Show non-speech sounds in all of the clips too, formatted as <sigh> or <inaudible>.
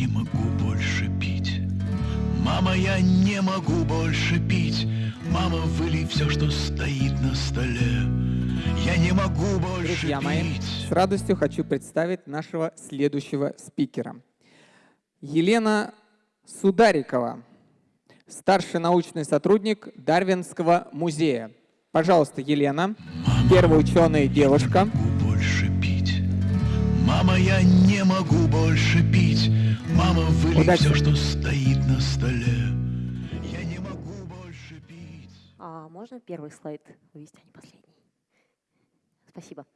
не могу больше пить. Мама, я не могу больше пить. Мама, вылей все, что стоит на столе. Я не могу больше Друзья пить. мои, с радостью хочу представить нашего следующего спикера. Елена Сударикова, старший научный сотрудник Дарвинского музея. Пожалуйста, Елена, первая ученая девушка. Мама, я не могу больше пить. Мама, вылей Удачи. все, что стоит на столе. Я не могу больше пить. А можно первый слайд вывести, а не последний? Спасибо.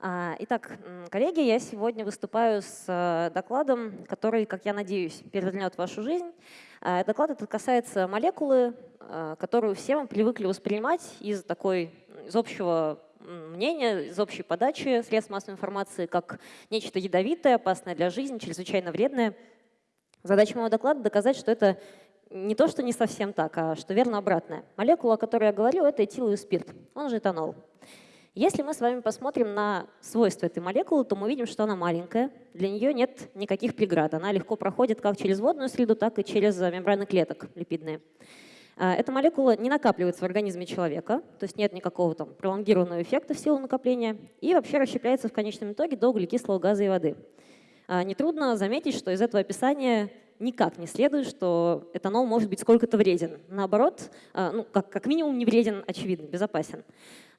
А, Итак, коллеги, я сегодня выступаю с э, докладом, который, как я надеюсь, перевернет вашу жизнь. А, Доклад этот касается молекулы, э, которую все мы привыкли воспринимать из такой, из общего м, мнения, из общей подачи средств массовой информации, как нечто ядовитое, опасное для жизни, чрезвычайно вредное. Задача моего доклада — доказать, что это не то, что не совсем так, а что верно обратное. Молекула, о которой я говорю, это этиловый спирт, он же этанол. Если мы с вами посмотрим на свойства этой молекулы, то мы увидим, что она маленькая, для нее нет никаких преград. Она легко проходит как через водную среду, так и через э, мембраны клеток липидные. А, Эта молекула не накапливается в организме человека, то есть нет никакого там пролонгированного эффекта в силу накопления, и вообще расщепляется в конечном итоге до углекислого газа и воды. А, Нетрудно заметить, что из этого описания никак не следует, что этанол может быть сколько-то вреден. Наоборот, а, ну, как, как минимум не вреден, очевидно, безопасен.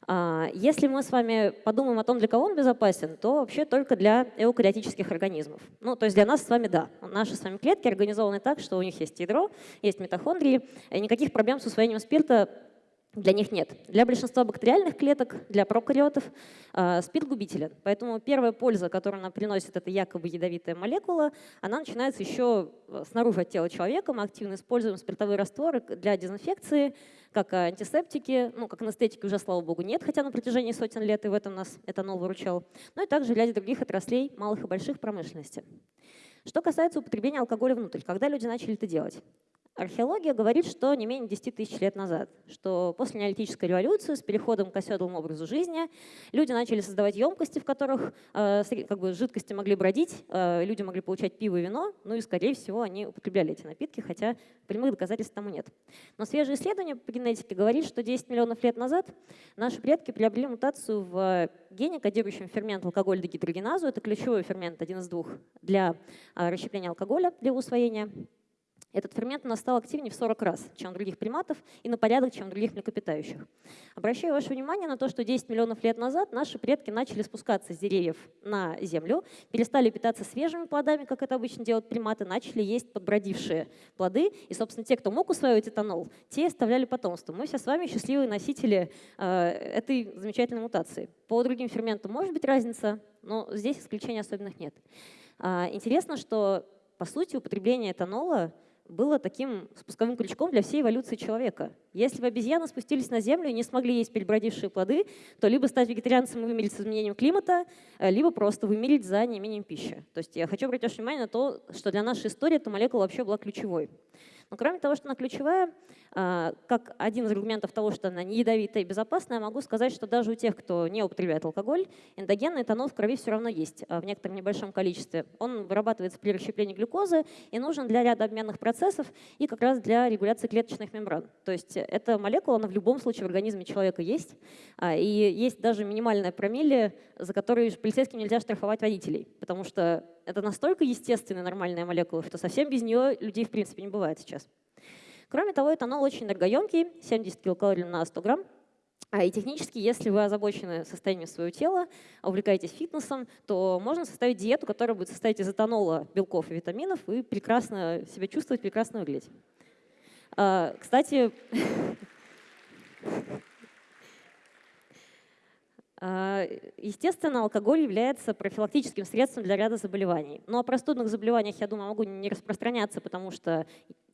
А, Если мы с вами подумаем о том, для кого он безопасен, то вообще только для эукариотических организмов. Ну, то есть для нас с вами да. Наши с вами клетки организованы так, что у них есть ядро, есть митохондрии, и никаких проблем с усвоением спирта для них нет. Для большинства бактериальных клеток, для прокариотов э, спирт губителен. Поэтому первая польза, которую она приносит, это якобы ядовитая молекула, она начинается еще э, снаружи от тела человека. Мы активно используем спиртовые растворы для дезинфекции, как антисептики, ну, как анестетики уже, слава богу, нет, хотя на протяжении сотен лет и в этом нас этанол выручал. Ну и также для других отраслей малых и больших промышленности. Что касается употребления алкоголя внутрь, когда люди начали это делать? Археология говорит, что не менее 10 тысяч лет назад, что после неолитической революции с переходом к оседлому образу жизни люди начали создавать емкости, в которых э, как бы, жидкости могли бродить, э, люди могли получать пиво и вино, ну и, скорее всего, они употребляли эти напитки, хотя прямых доказательств тому нет. Но свежие исследования по генетике говорит, что 10 миллионов лет назад наши предки приобрели мутацию в гене, кодирующем фермент алкоголь-дегидрогеназу. Это ключевой фермент, один из двух, для э, расщепления алкоголя, для его усвоения. Этот фермент у нас стал активнее в 40 раз, чем у других приматов, и на порядок, чем у других млекопитающих. Обращаю ваше внимание на то, что 10 миллионов лет назад наши предки начали спускаться с деревьев на землю, перестали питаться свежими плодами, как это обычно делают приматы, начали есть подбродившие плоды, и, собственно, те, кто мог усваивать этанол, те оставляли потомство. Мы все с вами счастливые носители э, этой замечательной мутации. По другим ферментам может быть разница, но здесь исключений особенных нет. А, Интересно, что, по сути, употребление этанола было таким спусковым крючком для всей эволюции человека. Если бы обезьяны спустились на Землю и не смогли есть перебродившие плоды, то либо стать вегетарианцем и вымереть с изменением климата, э, либо просто вымереть за неимением пищи. То есть я хочу обратить внимание на то, что для нашей истории эта молекула вообще была ключевой. Но кроме того, что она ключевая, а, как один из аргументов того, что она не ядовитая и безопасная, могу сказать, что даже у тех, кто не употребляет алкоголь, эндогенный этанол в крови все равно есть а, в некотором небольшом количестве. Он вырабатывается при расщеплении глюкозы и нужен для ряда обменных процессов и как раз для регуляции клеточных мембран. То есть эта молекула, она в любом случае в организме человека есть. А, И есть даже минимальная промилле, за которую полицейским нельзя штрафовать водителей, потому что это настолько естественная нормальная молекула, что совсем без нее людей в принципе не бывает сейчас. Кроме того, этанол очень энергоемкий, 70 килокалорий на 100 грамм. А и технически, если вы озабочены состоянием своего тела, увлекаетесь фитнесом, то можно составить диету, которая будет состоять из этанола, белков и витаминов, и прекрасно себя чувствовать, прекрасно выглядеть. А, Кстати, А, <laughs> Естественно, алкоголь является профилактическим средством для ряда заболеваний. Но о простудных заболеваниях, я думаю, могу не распространяться, потому что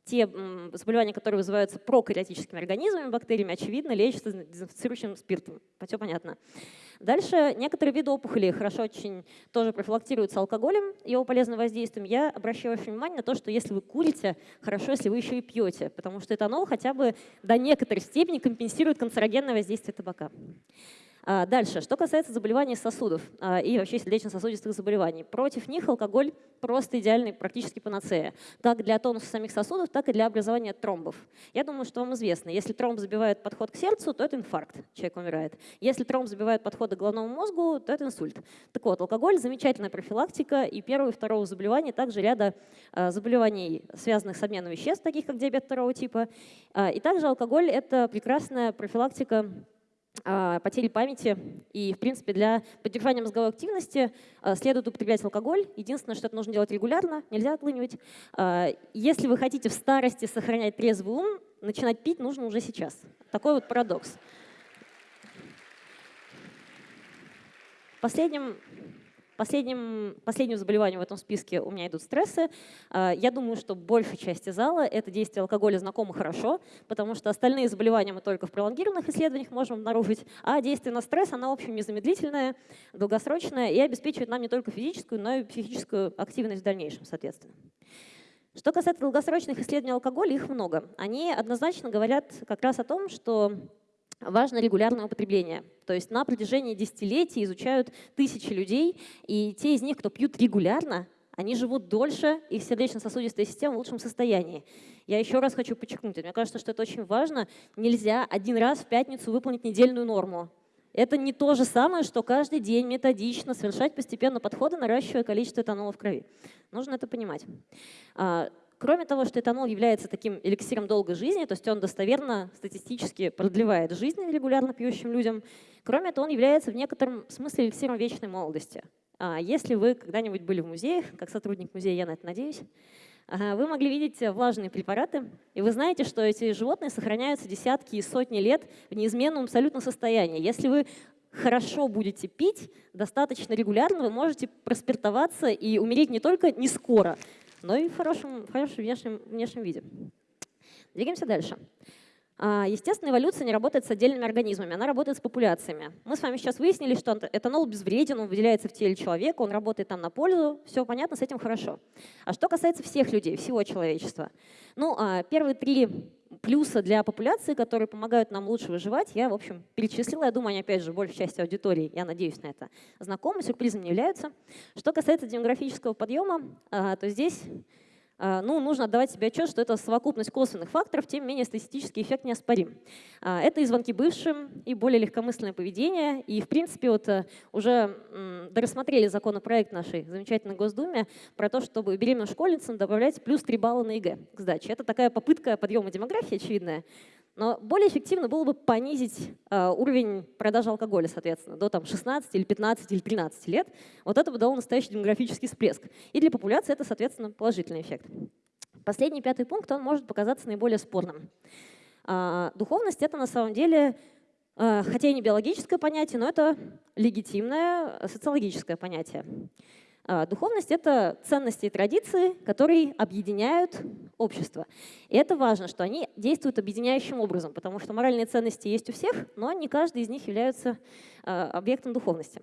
те заболевания, которые вызываются прокариотическими организмами, бактериями, очевидно, лечатся дезинфицирующим спиртом. Все понятно. Дальше некоторые виды опухолей хорошо очень тоже профилактируются алкоголем, его полезным воздействием. Я обращаю ваше внимание на то, что если вы курите, хорошо, если вы еще и пьете, потому что этанол хотя бы до некоторой степени компенсирует канцерогенное воздействие табака. А, дальше, что касается заболеваний сосудов а, и вообще сердечно-сосудистых заболеваний. Против них алкоголь просто идеальный, практически панацея. Как для тонуса самих сосудов, так и для образования тромбов. Я думаю, что вам известно, если тромб забивает подход к сердцу, то это инфаркт, человек умирает. Если тромб забивает подходы к головному мозгу, то это инсульт. Так вот, алкоголь – замечательная профилактика и первого и второго заболевания, также ряда а, заболеваний, связанных с обменом веществ, таких как диабет второго типа. И также алкоголь – это прекрасная профилактика потери памяти. И, в принципе, для поддержания мозговой активности а, следует употреблять алкоголь. Единственное, что это нужно делать регулярно, нельзя отлынивать. А, если вы хотите в старости сохранять трезвый ум, начинать пить нужно уже сейчас. Такой вот парадокс. Последним Последним, последним заболеванием в этом списке у меня идут стрессы. А, я думаю, что большей части зала это действие алкоголя знакомо хорошо, потому что остальные заболевания мы только в пролонгированных исследованиях можем обнаружить, а действие на стресс, оно, в общем, незамедлительное, долгосрочное и обеспечивает нам не только физическую, но и психическую активность в дальнейшем, соответственно. Что касается долгосрочных исследований алкоголя, их много. Они однозначно говорят как раз о том, что важно регулярное употребление. То есть на протяжении десятилетий изучают тысячи людей, и те из них, кто пьют регулярно, они живут дольше, их сердечно-сосудистая система в лучшем состоянии. Я еще раз хочу подчеркнуть, мне кажется, что это очень важно. Нельзя один раз в пятницу выполнить недельную норму. Это не то же самое, что каждый день методично совершать постепенно подходы, наращивая количество этанола в крови. Нужно это понимать. А, Кроме того, что этанол является таким эликсиром долгой жизни, то есть он достоверно статистически продлевает жизнь регулярно пьющим людям, кроме того, он является в некотором смысле эликсиром вечной молодости. А если вы когда-нибудь были в музеях, как сотрудник музея, я на это надеюсь, вы могли видеть влажные препараты, и вы знаете, что эти животные сохраняются десятки и сотни лет в неизменном абсолютно состоянии. Если вы хорошо будете пить, достаточно регулярно, вы можете проспиртоваться и умереть не только не скоро, но и в хорошем, в хорошем внешнем, внешнем виде. Двигаемся дальше. А, естественно, эволюция не работает с отдельными организмами, она работает с популяциями. Мы с вами сейчас выяснили, что этанол безвреден, он выделяется в теле человека, он работает там на пользу, все понятно, с этим хорошо. А что касается всех людей, всего человечества? Ну, а, первые три плюса для популяции, которые помогают нам лучше выживать, я, в общем, перечислила. Я думаю, они, опять же, большей части аудитории, я надеюсь на это, знакомы, сюрпризом не являются. Что касается демографического подъема, а, то здесь ну, нужно отдавать себе отчет, что это совокупность косвенных факторов, тем не менее статистический эффект неоспорим. А, это и звонки бывшим, и более легкомысленное поведение, и, в принципе, вот э, уже дорассмотрели законопроект нашей замечательной Госдуме про то, чтобы беременным школьницам добавлять плюс 3 балла на ЕГЭ к сдаче. Это такая попытка подъема демографии очевидная, но более эффективно было бы понизить э, уровень продажи алкоголя, соответственно, до там, 16 или 15 или 13 лет. Вот это бы дало настоящий демографический всплеск. И для популяции это, соответственно, положительный эффект. Последний пятый пункт, он может показаться наиболее спорным. Э, духовность — это на самом деле, э, хотя и не биологическое понятие, но это легитимное социологическое понятие. А, духовность — это ценности и традиции, которые объединяют общество. И это важно, что они действуют объединяющим образом, потому что моральные ценности есть у всех, но не каждый из них является а, объектом духовности.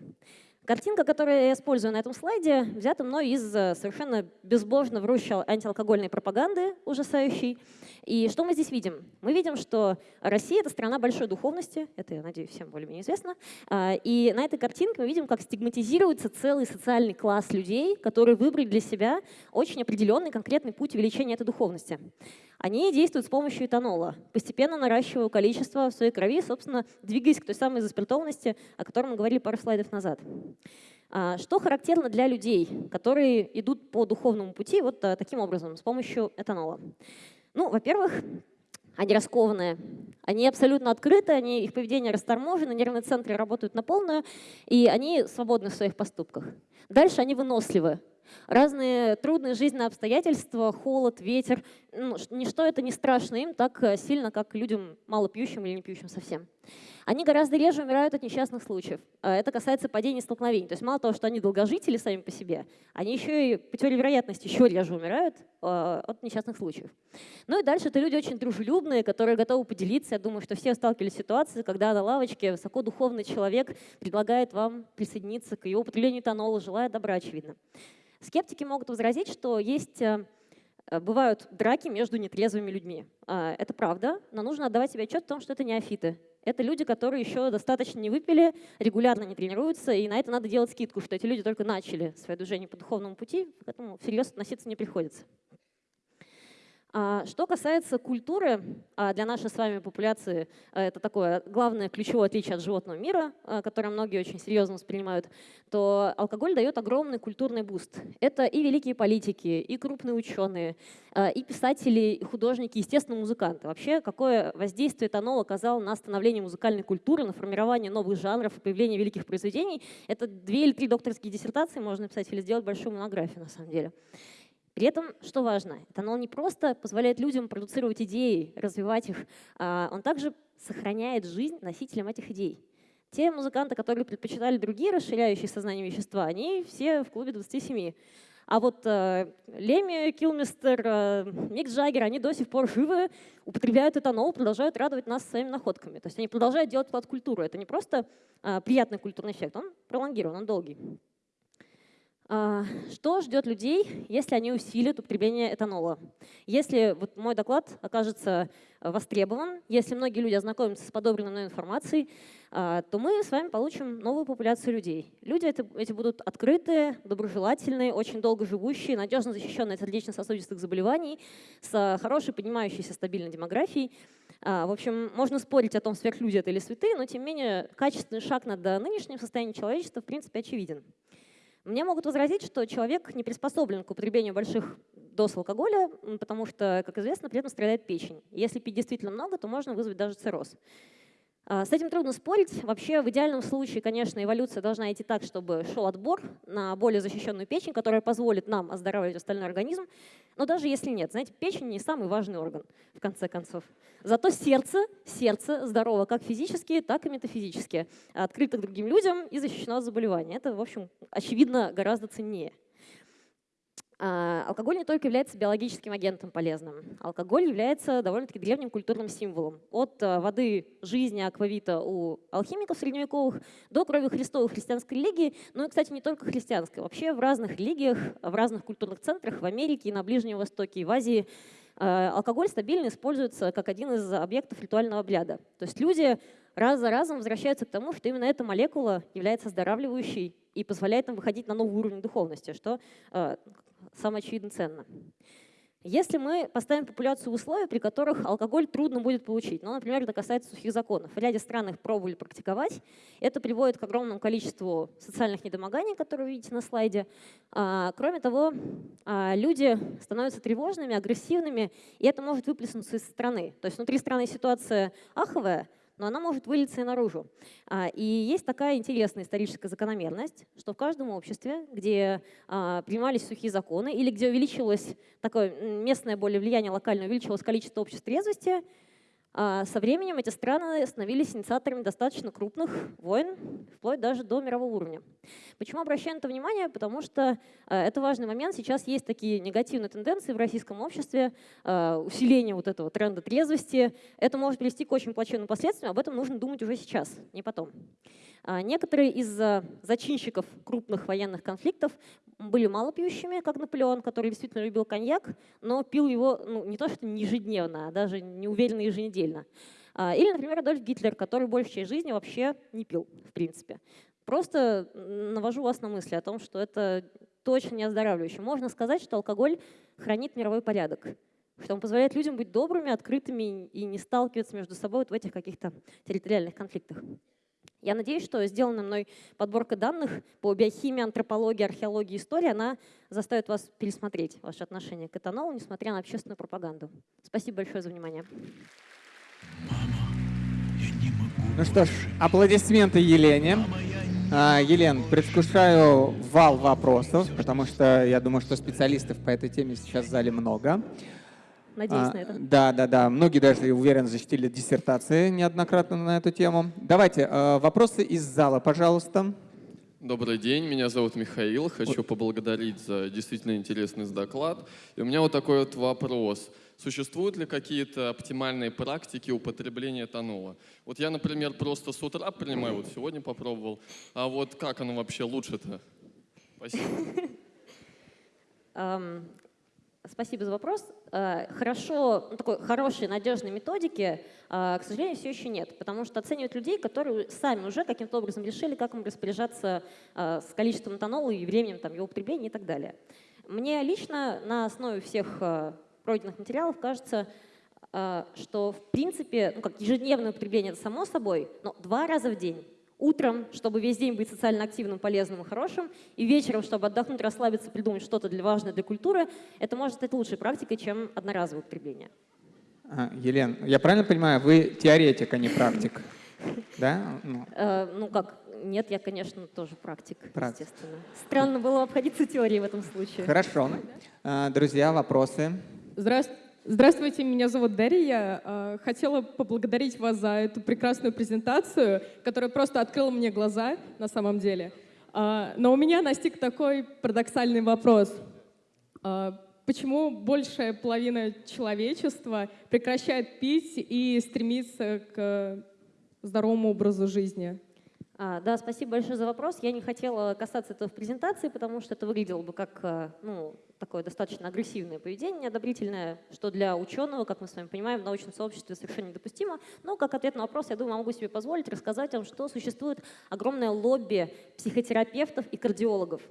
Картинка, которую я использую на этом слайде, взята мной из э, совершенно безбожно врущей антиалкогольной пропаганды ужасающей. И что мы здесь видим? Мы видим, что Россия — это страна большой духовности, это, я надеюсь, всем более-менее известно. А, и на этой картинке мы видим, как стигматизируется целый социальный класс людей, которые выбрали для себя очень определенный конкретный путь увеличения этой духовности. Они действуют с помощью этанола, постепенно наращивая количество в своей крови, собственно, двигаясь к той самой заспиртованности, о которой мы говорили пару слайдов назад. А, что характерно для людей, которые идут по духовному пути вот а, таким образом, с помощью этанола? Ну, во-первых, они раскованные, они абсолютно открыты, они, их поведение расторможено, нервные центры работают на полную, и они свободны в своих поступках. Дальше они выносливы, разные трудные жизненные обстоятельства, холод, ветер, ну, ничто это не страшно им так э, сильно, как людям мало пьющим или не пьющим совсем. Они гораздо реже умирают от несчастных случаев. А это касается падений и столкновений. То есть мало того, что они долгожители сами по себе, они еще и по теории вероятности еще реже умирают э, от несчастных случаев. Ну и дальше это люди очень дружелюбные, которые готовы поделиться. Я думаю, что все сталкивались с ситуацией, когда на лавочке высокодуховный человек предлагает вам присоединиться к его употреблению этанола, желая добра, очевидно. Скептики могут возразить, что есть э, бывают драки между нетрезвыми людьми. А, это правда, но нужно отдавать себе отчет в том, что это неофиты. это люди, которые еще достаточно не выпили, регулярно не тренируются, и на это надо делать скидку, что эти люди только начали свое движение по духовному пути, к этому всерьез относиться не приходится. А, что касается культуры, а, для нашей с вами популяции а, это такое главное ключевое отличие от животного мира, которое многие очень серьезно воспринимают, то алкоголь дает огромный культурный буст. Это и великие политики, и крупные ученые, и писатели, и художники, естественно, музыканты. Вообще, какое воздействие этанол оказал на становление музыкальной культуры, на формирование новых жанров, появление великих произведений, это две или три докторские диссертации можно написать или сделать большую монографию на самом деле. При этом, что важно, этанол не просто позволяет людям продуцировать идеи, развивать их, а он также сохраняет жизнь носителям этих идей. Те музыканты, которые предпочитали другие расширяющие сознание вещества, они все в клубе 27. А вот э, Леми, Килмистер, э, Мик Джаггер, они до сих пор живы, употребляют этанол, продолжают радовать нас своими находками. То есть они продолжают делать вклад в культуру. Это не просто э, приятный культурный эффект, он пролонгирован, он долгий. А, что ждет людей, если они усилят употребление этанола? Если вот мой доклад окажется востребован, если многие люди ознакомятся с подобранной мной информацией, а, то мы с вами получим новую популяцию людей. Люди эти будут открытые, доброжелательные, очень долго живущие, надежно защищенные от сердечно-сосудистых заболеваний, с хорошей поднимающейся стабильной демографией. А, в общем, можно спорить о том, сверхлюди это или святые, но тем не менее качественный шаг над нынешним состоянием человечества в принципе очевиден. Мне могут возразить, что человек не приспособлен к употреблению больших доз алкоголя, потому что, как известно, при этом страдает печень. Если пить действительно много, то можно вызвать даже цирроз. А, с этим трудно спорить. Вообще, в идеальном случае, конечно, эволюция должна идти так, чтобы шел отбор на более защищенную печень, которая позволит нам оздоравливать остальной организм. Но даже если нет, знаете, печень не самый важный орган, в конце концов. Зато сердце, сердце здорово как физически, так и метафизически, открыто к другим людям и защищено от заболеваний. Это, в общем, очевидно, гораздо ценнее. А, алкоголь не только является биологическим агентом полезным. Алкоголь является довольно-таки древним культурным символом. От а, воды жизни аквавита у алхимиков средневековых до крови Христовой христианской религии. Ну и, кстати, не только христианской. Вообще в разных религиях, в разных культурных центрах, в Америке, на Ближнем Востоке, и в Азии а, алкоголь стабильно используется как один из объектов ритуального обряда. То есть люди раз за разом возвращаются к тому, что именно эта молекула является оздоравливающей и позволяет нам выходить на новый уровень духовности, что самое очевидно ценно. Если мы поставим популяцию в условия, при которых алкоголь трудно будет получить, ну, например, это касается сухих законов, в ряде стран их пробовали практиковать, это приводит к огромному количеству социальных недомоганий, которые вы видите на слайде. А, кроме того, а, люди становятся тревожными, агрессивными, и это может выплеснуться из страны. То есть внутри страны ситуация аховая, но она может вылиться и наружу. А, и есть такая интересная историческая закономерность, что в каждом обществе, где а, принимались сухие законы или где увеличилось такое местное более влияние локальное, увеличилось количество обществ трезвости, а со временем эти страны становились инициаторами достаточно крупных войн, вплоть даже до мирового уровня. Почему обращаю на это внимание? Потому что э, это важный момент. Сейчас есть такие негативные тенденции в российском обществе, э, усиление вот этого тренда трезвости. Это может привести к очень плачевным последствиям. Об этом нужно думать уже сейчас, не потом. А некоторые из э, зачинщиков крупных военных конфликтов были малопьющими, как Наполеон, который действительно любил коньяк, но пил его ну, не то что не ежедневно, а даже неуверенно еженедельно. А, или, например, Адольф Гитлер, который часть жизни вообще не пил, в принципе. Просто навожу вас на мысли о том, что это точно не оздоравливающе. Можно сказать, что алкоголь хранит мировой порядок, что он позволяет людям быть добрыми, открытыми и не сталкиваться между собой вот в этих каких-то территориальных конфликтах. Я надеюсь, что сделанная мной подборка данных по биохимии, антропологии, археологии, истории, она заставит вас пересмотреть ваше отношение к этанолу, несмотря на общественную пропаганду. Спасибо большое за внимание. Ну что ж, аплодисменты Елене. А, Елен, предвкушаю вал вопросов, потому что я думаю, что специалистов по этой теме сейчас в зале много. Надеюсь а, на это. Да, да, да. Многие даже, уверен, защитили диссертации неоднократно на эту тему. Давайте, э, вопросы из зала, пожалуйста. Добрый день, меня зовут Михаил. Хочу поблагодарить за действительно интересный доклад. И у меня вот такой вот вопрос. Существуют ли какие-то оптимальные практики употребления этанола? Вот я, например, просто с утра принимаю, вот сегодня попробовал. А вот как оно вообще лучше-то? Спасибо. <laughs> Спасибо за вопрос. Э, хорошо, ну, такой хорошей, надежной методики, э, к сожалению, все еще нет, потому что оценивают людей, которые сами уже каким-то образом решили, как им распоряжаться э, с количеством этанола и временем там, его потребления и так далее. Мне лично на основе всех пройденных материалов кажется, что в принципе, ну, как ежедневное употребление это само собой, но два раза в день утром, чтобы весь день быть социально активным, полезным и хорошим, и вечером, чтобы отдохнуть, расслабиться, придумать что-то для важное для культуры, это может стать лучшей практикой, чем одноразовое употребление. А, Елена, я правильно понимаю, вы теоретик, а не практик? <laughs> Да? Ну. Э, ну как, нет, я, конечно, тоже практик, практик, естественно. Странно было обходиться теорией в этом случае. Хорошо. А, друзья, вопросы? Здравствуйте. Меня зовут Дарья. Э, хотела поблагодарить вас за эту прекрасную презентацию, которая просто открыла мне глаза на самом деле. Э, но у меня настиг такой парадоксальный вопрос. Э, почему большая половина человечества прекращает пить и стремится к здоровому образу жизни? А, да, спасибо большое за вопрос. Я не хотела касаться этого в презентации, потому что это выглядело бы как ну, такое достаточно агрессивное поведение, неодобрительное, что для ученого, как мы с вами понимаем, в научном сообществе совершенно недопустимо. Но как ответ на вопрос, я думаю, могу себе позволить рассказать вам, что существует огромное лобби психотерапевтов и кардиологов.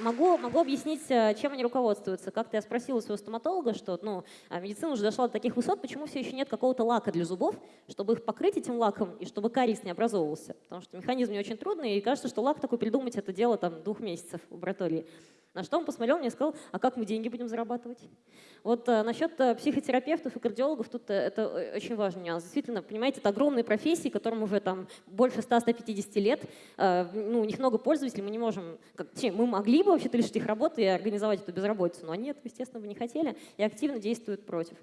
Могу, могу объяснить, э, чем они руководствуются. Как-то я спросила своего стоматолога, что ну, а медицина уже дошла до таких высот, почему все еще нет какого-то лака для зубов, чтобы их покрыть этим лаком и чтобы кариес не образовывался. Потому что механизм не очень трудный, и кажется, что лак такой придумать это дело там, двух месяцев в лаборатории. На что он посмотрел мне и сказал, а как мы деньги будем зарабатывать? Вот а, насчет а, психотерапевтов и кардиологов, тут а, это очень важный нюанс. Действительно, понимаете, это огромные профессии, которым уже там больше 100-150 лет. А, ну, у них много пользователей, мы не можем, как, мы могли бы вообще-то лишить их работы и организовать эту безработицу, но они этого, естественно, бы не хотели и активно действуют против.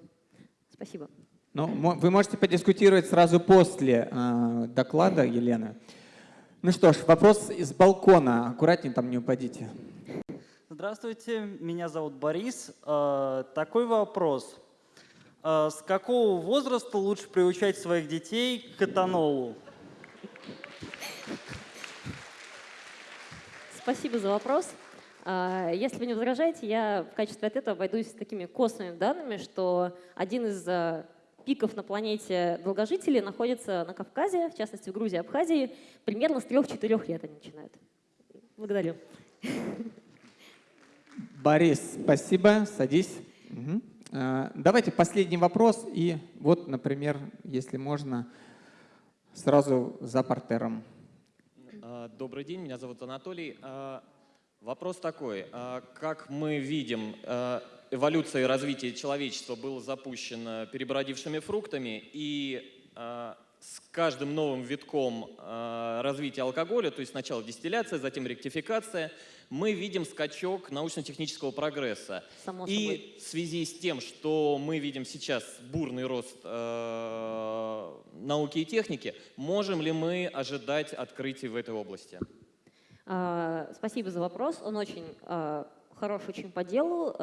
Спасибо. Ну, вы можете подискутировать сразу после э, доклада Елены. Ну что ж, вопрос из балкона. Аккуратнее там не упадите. Здравствуйте, меня зовут Борис. Э, такой вопрос. Э, с какого возраста лучше приучать своих детей к этанолу? Спасибо за вопрос. Э, если вы не возражаете, я в качестве ответа обойдусь такими косвенными данными, что один из пиков на планете долгожителей находится на Кавказе, в частности в Грузии и Абхазии. Примерно с 3-4 лет они начинают. Благодарю. Борис, спасибо. Садись. Угу. Давайте последний вопрос. И вот, например, если можно, сразу за портером. А, добрый день, меня зовут Анатолий. А, вопрос такой. Как мы видим, эволюция и развитие человечества было запущено перебродившими фруктами, и с каждым новым витком развития алкоголя, то есть сначала дистилляция, затем ректификация – мы видим скачок научно-технического прогресса. Само и в связи с тем, что мы видим сейчас бурный рост э, науки и техники, можем ли мы ожидать открытий в этой области? А, спасибо за вопрос. Он очень а, хороший, очень по делу.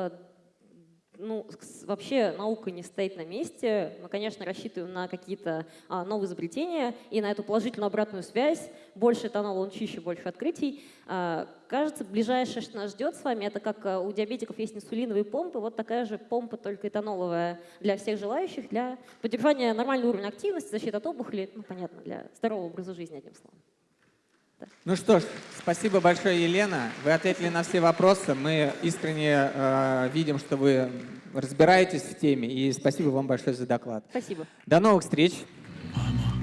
Ну, вообще наука не стоит на месте. Мы, конечно, рассчитываем на какие-то а, новые изобретения и на эту положительную обратную связь. Больше этанола, он чище, больше открытий. А, кажется, ближайшее, что нас ждет с вами, это как а, у диабетиков есть инсулиновые помпы, вот такая же помпа, только этаноловая для всех желающих, для поддержания нормального уровня активности, защиты от опухоли, ну, понятно, для здорового образа жизни, одним словом. Ну что ж, спасибо большое, Елена. Вы ответили на все вопросы. Мы искренне э, видим, что вы разбираетесь в теме. И спасибо вам большое за доклад. Спасибо. До новых встреч. Мама.